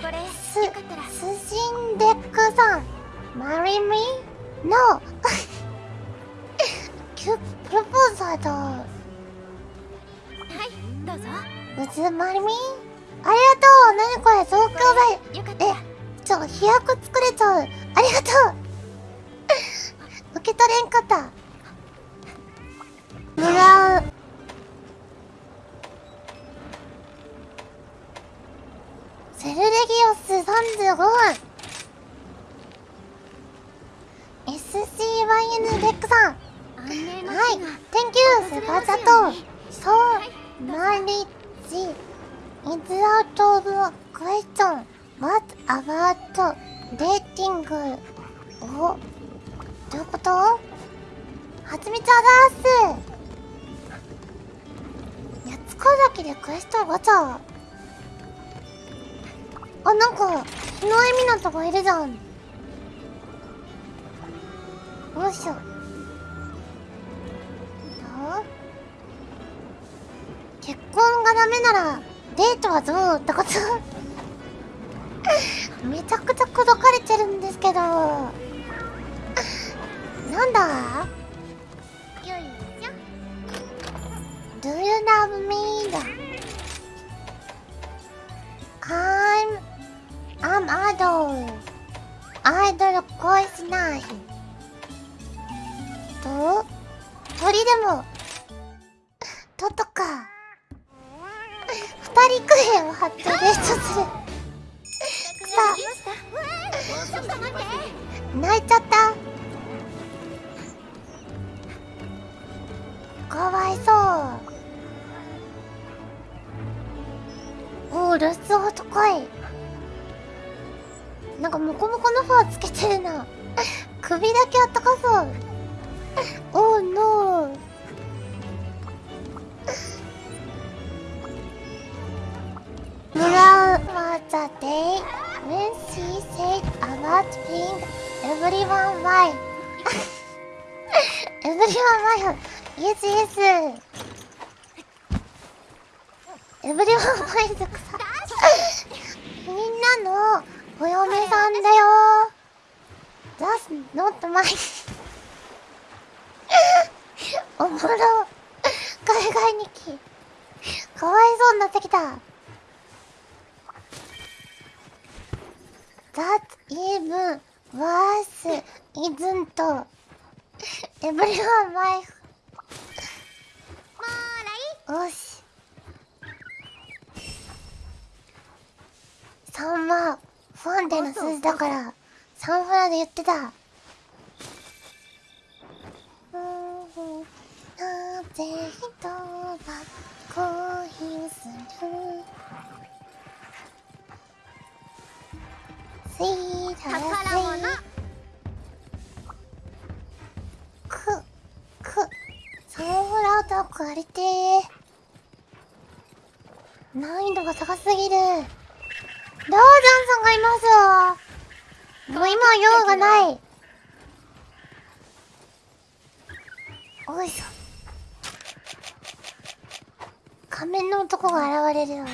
これすよかったらスジンデックさん。Marry me? No キュプロポーズされたはいどうぞ。うず Marry me? ありがとう。何これ東京大よかった。らえちょ飛躍作れちゃう。ありがとう。受け取れんかった。もらうセルレギオス35分 SCYN レックさん。はい日が Thank you セバチャとそうマリッジ is out of question what about dating おどういうこと？はつみちゃだーすやつこだけでクエストガチャあなんか日の恵美のとこいるじゃん。よいしょ。どう？結婚がダメならデートはどうってこと？めちゃくちゃ口説かれてるんですけど。なんだ？I'm idol idol 恋しないと鳥でも。ととか二人クエを貼ってレッストする。ちょっと待って泣いちゃった。かわいそう。おお留守男い。なんかモコモコのファーつけてるな首だけあったかそうおーノー Mura was a day when she said about being everyone wife. everyone wife. Yes, yes. everyone wife お嫁さんだよ。That's not my おもろ。海外日記。かわいそうになってきた。That even worse isn't everyone wife よし3はファンデの数字だから3フラで言ってた。なぜ人は恋する？宝物くくサンフラウト借りてー。難易度が高すぎる。ダージャンさんがいますもう今用がない。おいしょ仮面の男が現れるよ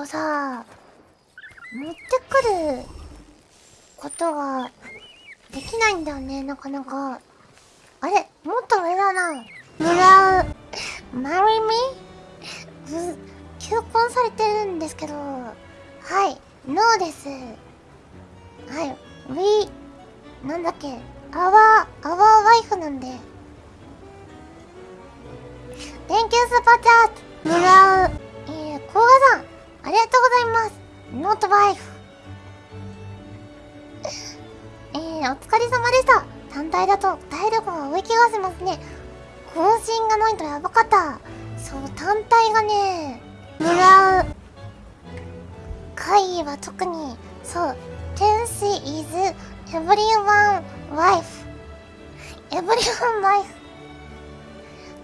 ウルをさ持ってくることができないんだよねなかなかあれもっと上だなもらう Marry me? 求婚されてるんですけどはいノーですはい We なんだっけ？アワー、アワーワイフなんで。Thank you スパチャートもらう。ありがとうございます。ノートワイフ。えー、お疲れ様でした。単体だと体力が多い気がしますね。更新がないとやばかった。そう、単体がね、もらう。会議は特に、そう、天使 is everyone wife everyone wife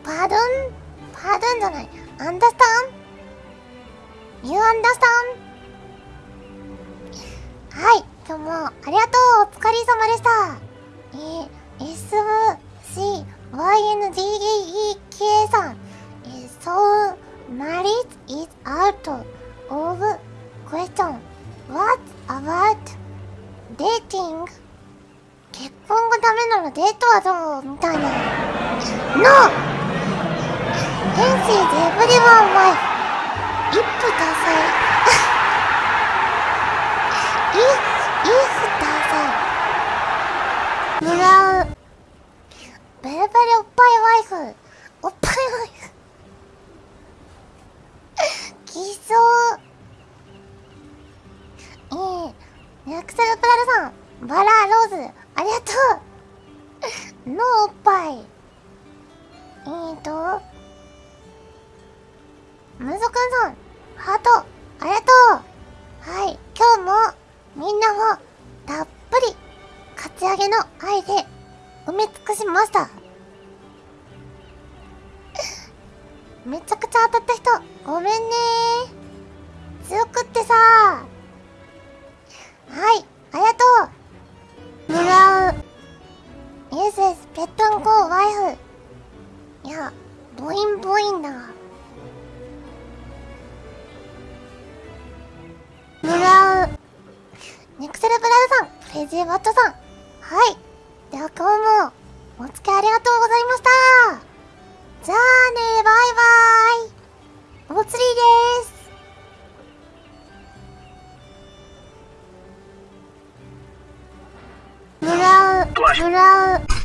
pardon pardon じゃない understand You understand? はい、今日もありがとうお疲れ様でした。えー、SCYNGEK さん。えー、So, marriage is out of question. What about dating? 結婚がダメならデートはどうみたいな。No! Hence is everyone wife. 一夫多妻。if, if 多妻。もらう。ベルベルおっぱいワイフ。おっぱいワイフ。きそう。ええネクセルプラルさん。バラローズ。ありがとう。のおっぱい。えーと。ムズくんさん。ハート。ありがとう。はい。今日も、みんなを、たっぷり、かち上げの愛で、埋め尽くしました。めちゃくちゃ当たった人、ごめんね強くってさはい、ありがとうもらう。イエスです、ペットンコーワイフ。いや、ボインボインだ。ニクセルブラウさん、クレイジーバットさん。はい。では今日も、お付き合いありがとうございました。じゃあねバイバイ。お釣りです。ブラウ、ブラウ。